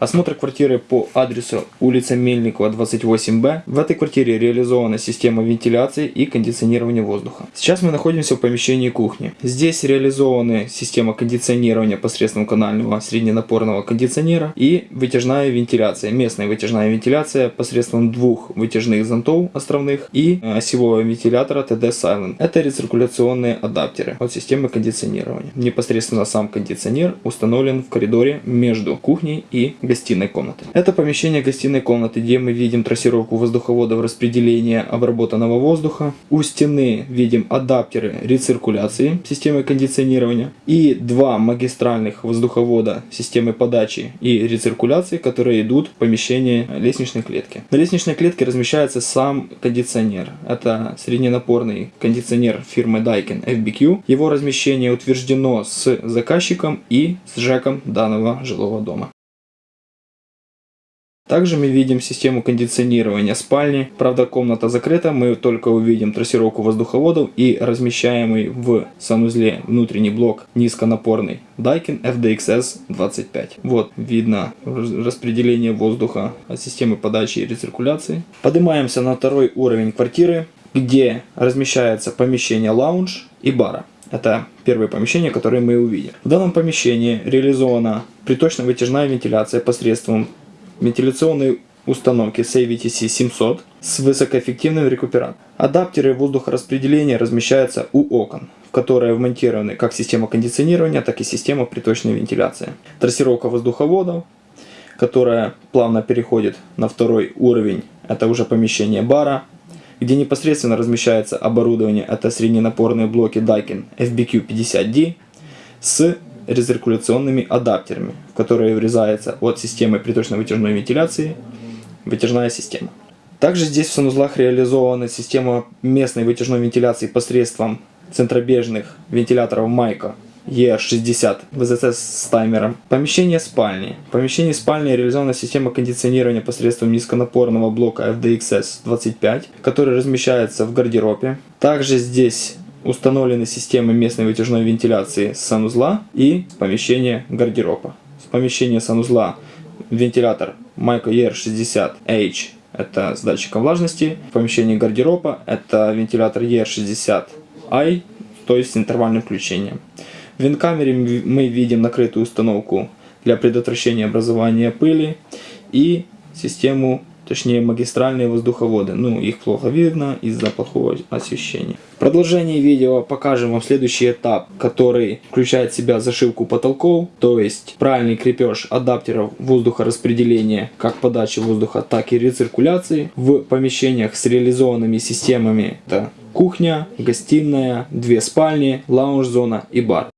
Осмотр квартиры по адресу улица Мельникова, 28Б. В этой квартире реализована система вентиляции и кондиционирования воздуха. Сейчас мы находимся в помещении кухни. Здесь реализованы система кондиционирования посредством канального средненапорного кондиционера и вытяжная вентиляция. Местная вытяжная вентиляция посредством двух вытяжных зонтов островных и э, осевого вентилятора TD Silent. Это рециркуляционные адаптеры от системы кондиционирования. Непосредственно сам кондиционер установлен в коридоре между кухней и гостиной комнаты. Это помещение гостиной комнаты, где мы видим трассировку воздуховодов распределения обработанного воздуха. У стены видим адаптеры рециркуляции системы кондиционирования и два магистральных воздуховода системы подачи и рециркуляции, которые идут в помещение лестничной клетки. На лестничной клетке размещается сам кондиционер. Это средненапорный кондиционер фирмы Daikin FBQ. Его размещение утверждено с заказчиком и с ЖЭКом данного жилого дома. Также мы видим систему кондиционирования спальни. Правда, комната закрыта, мы только увидим трассировку воздуховодов и размещаемый в санузле внутренний блок низконапорный Daikin FDXS 25. Вот видно распределение воздуха от системы подачи и рециркуляции. Поднимаемся на второй уровень квартиры, где размещается помещение лаунж и бара. Это первое помещение, которое мы увидим. В данном помещении реализована приточно-вытяжная вентиляция посредством вентиляционной установки CVTC 700 с высокоэффективным рекуператором. Адаптеры воздухораспределения размещаются у окон, в которые вмонтированы как система кондиционирования, так и система приточной вентиляции. Трассировка воздуховодов, которая плавно переходит на второй уровень, это уже помещение бара, где непосредственно размещается оборудование, это средненапорные блоки Daikin FBQ50D с резиркуляционными адаптерами, в которые врезается от системы приточно-вытяжной вентиляции вытяжная система. Также здесь в санузлах реализована система местной вытяжной вентиляции посредством центробежных вентиляторов Майка E60 ВЗЦ с таймером. Помещение спальни. В помещении спальни реализована система кондиционирования посредством низконапорного блока FDXS 25, который размещается в гардеробе. Также здесь установлены системы местной вытяжной вентиляции санузла и помещения гардероба. С помещения санузла вентилятор Myco ER60H это с датчиком влажности. В помещении гардероба это вентилятор ER60i, то есть с интервальным включением. В винкамере мы видим накрытую установку для предотвращения образования пыли и систему точнее магистральные воздуховоды. Ну, их плохо видно из-за плохого освещения. В продолжении видео покажем вам следующий этап, который включает в себя зашивку потолков, то есть правильный крепеж адаптеров воздухораспределения как подачи воздуха, так и рециркуляции в помещениях с реализованными системами. Это кухня, гостиная, две спальни, лаунж-зона и бар.